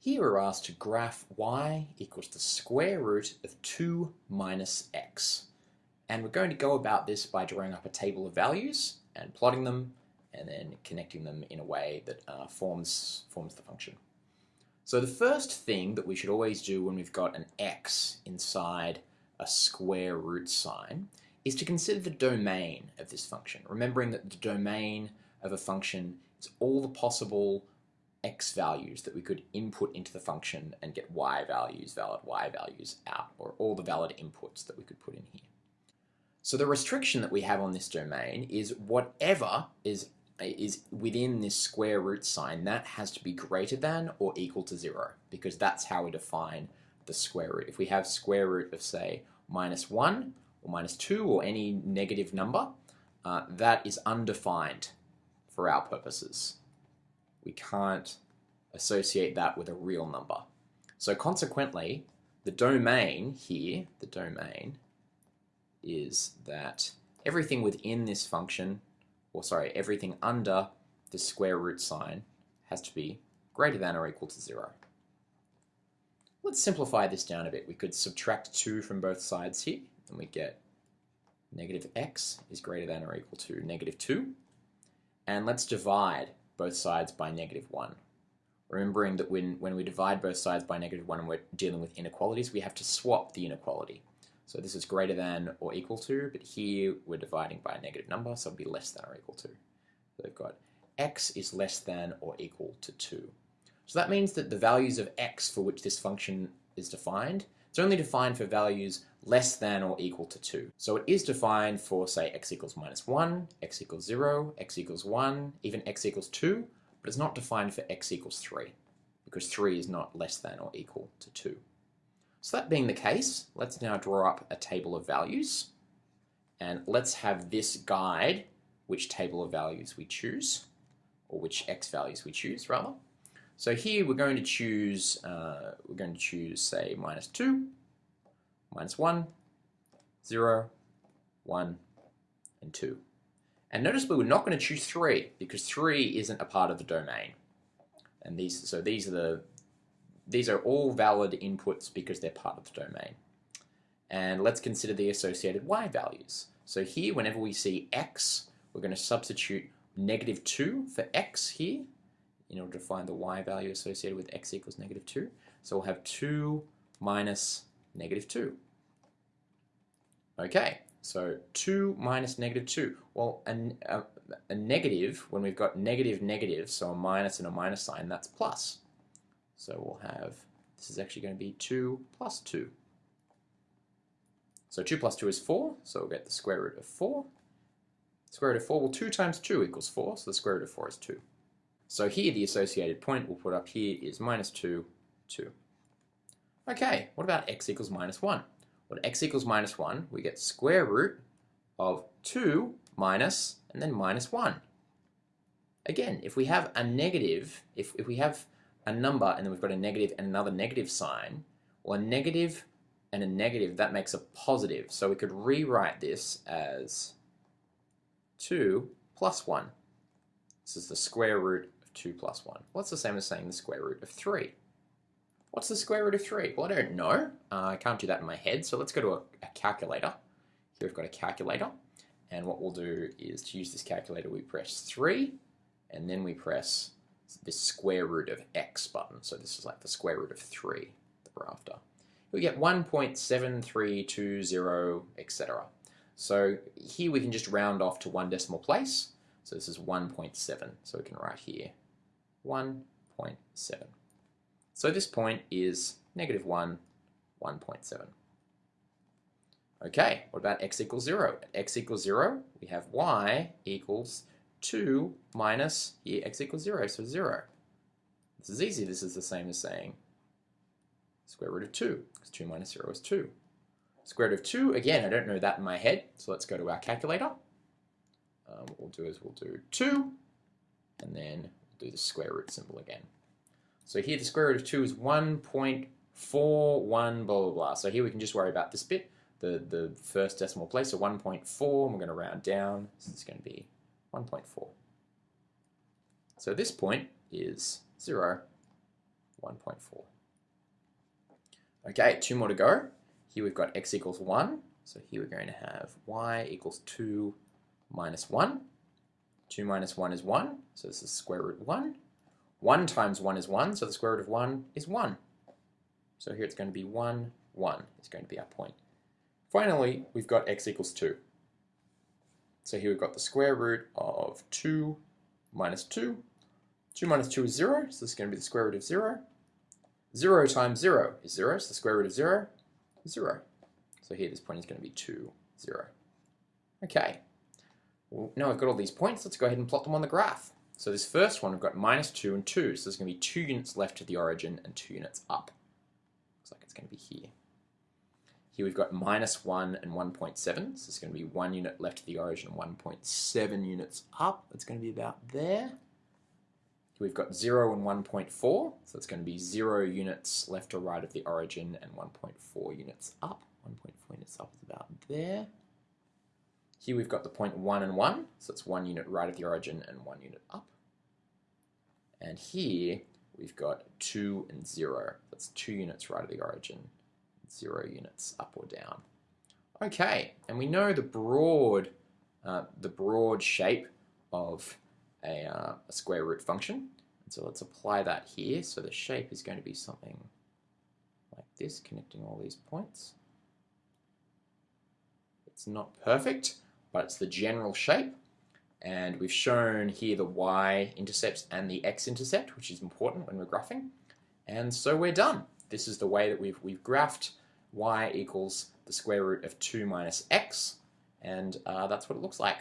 Here we're asked to graph y equals the square root of 2 minus x. And we're going to go about this by drawing up a table of values and plotting them and then connecting them in a way that uh, forms, forms the function. So the first thing that we should always do when we've got an x inside a square root sign is to consider the domain of this function, remembering that the domain of a function is all the possible x values that we could input into the function and get y values, valid y values out, or all the valid inputs that we could put in here. So the restriction that we have on this domain is whatever is is within this square root sign, that has to be greater than or equal to zero, because that's how we define the square root. If we have square root of, say, minus one, or minus two, or any negative number, uh, that is undefined for our purposes we can't associate that with a real number. So consequently, the domain here, the domain, is that everything within this function, or sorry, everything under the square root sign has to be greater than or equal to zero. Let's simplify this down a bit. We could subtract 2 from both sides here, and we get negative x is greater than or equal to negative 2. And let's divide both sides by negative 1. Remembering that when, when we divide both sides by negative 1 and we're dealing with inequalities, we have to swap the inequality. So this is greater than or equal to, but here we're dividing by a negative number, so it'll be less than or equal to. So we've got x is less than or equal to 2. So that means that the values of x for which this function is defined, it's only defined for values less than or equal to 2. So it is defined for, say, x equals minus 1, x equals 0, x equals 1, even x equals 2, but it's not defined for x equals 3, because 3 is not less than or equal to 2. So that being the case, let's now draw up a table of values, and let's have this guide which table of values we choose, or which x values we choose, rather. So here we're going to choose, uh, we're going to choose, say, minus 2, minus 1, 0, 1, and 2. And notice we're not going to choose 3 because 3 isn't a part of the domain. And these, so these are the, these are all valid inputs because they're part of the domain. And let's consider the associated y values. So here, whenever we see x, we're going to substitute negative 2 for x here in order to find the y value associated with x equals negative 2. So we'll have 2 minus negative 2. Okay, so 2 minus negative 2. Well, a, a, a, negative, when we've got negative negative, so a minus and a minus sign, that's plus. So we'll have, this is actually going to be 2 plus 2. So 2 plus 2 is 4, so we'll get the square root of 4. Square root of 4, well 2 times 2 equals 4, so the square root of 4 is 2. So here the associated point we'll put up here is minus 2, 2. Okay, what about x equals minus 1? Well, x equals minus 1, we get square root of 2 minus, and then minus 1. Again, if we have a negative, if, if we have a number and then we've got a negative and another negative sign, well, a negative and a negative, that makes a positive. So we could rewrite this as 2 plus 1. This is the square root 2 plus 1. Well, the same as saying the square root of 3. What's the square root of 3? Well, I don't know. Uh, I can't do that in my head, so let's go to a, a calculator. Here we've got a calculator, and what we'll do is to use this calculator, we press 3, and then we press the square root of x button. So this is like the square root of 3 that we're after. We get 1.7320, etc. So here we can just round off to one decimal place. So this is 1.7. So we can write here 1.7. So this point is negative 1, 1.7. Okay, what about x equals 0? At x equals 0, we have y equals 2 minus, here x equals 0, so 0. This is easy. This is the same as saying square root of 2, because 2 minus 0 is 2. Square root of 2, again, I don't know that in my head, so let's go to our calculator. Um, what we'll do is we'll do 2, and then do the square root symbol again. So here the square root of 2 is 1.41 blah blah blah. So here we can just worry about this bit, the, the first decimal place, so 1.4, we're going to round down, so it's going to be 1.4. So this point is 0, 1.4. Okay, two more to go. Here we've got x equals 1. So here we're going to have y equals 2 minus 1. 2 minus 1 is 1, so this is square root 1. 1 times 1 is 1, so the square root of 1 is 1. So here it's going to be 1, 1 is going to be our point. Finally, we've got x equals 2. So here we've got the square root of 2 minus 2. 2 minus 2 is 0, so this is going to be the square root of 0. 0 times 0 is 0, so the square root of 0 is 0. So here this point is going to be 2, 0. Okay, now I've got all these points, let's go ahead and plot them on the graph. So this first one, we've got minus 2 and 2, so there's going to be 2 units left to the origin and 2 units up. Looks like it's going to be here. Here we've got minus 1 and 1.7, so it's going to be 1 unit left to the origin and 1.7 units up. That's going to be about there. Here we've got 0 and 1.4, so it's going to be 0 units left or right of the origin and 1.4 units up. 1.4 units up is about there. Here we've got the point 1 and 1, so it's 1 unit right of the origin and 1 unit up. And here we've got 2 and 0, that's 2 units right of the origin, 0 units up or down. Okay, and we know the broad, uh, the broad shape of a, uh, a square root function. And so let's apply that here. So the shape is going to be something like this, connecting all these points. It's not perfect, but it's the general shape. And we've shown here the y-intercepts and the x-intercept, which is important when we're graphing. And so we're done. This is the way that we've, we've graphed y equals the square root of 2 minus x, and uh, that's what it looks like.